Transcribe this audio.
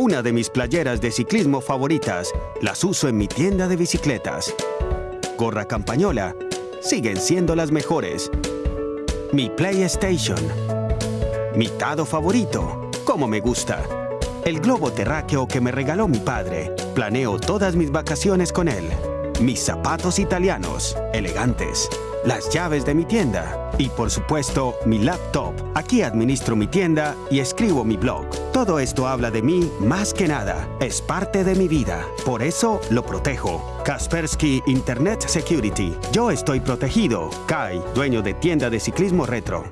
Una de mis playeras de ciclismo favoritas las uso en mi tienda de bicicletas. Gorra campañola siguen siendo las mejores. Mi PlayStation. Mi Tado favorito. Como me gusta. El globo terráqueo que me regaló mi padre. Planeo todas mis vacaciones con él. Mis zapatos italianos, elegantes. Las llaves de mi tienda. Y por supuesto, mi laptop. Aquí administro mi tienda y escribo mi blog. Todo esto habla de mí más que nada. Es parte de mi vida. Por eso lo protejo. Kaspersky Internet Security. Yo estoy protegido. Kai, dueño de tienda de ciclismo retro.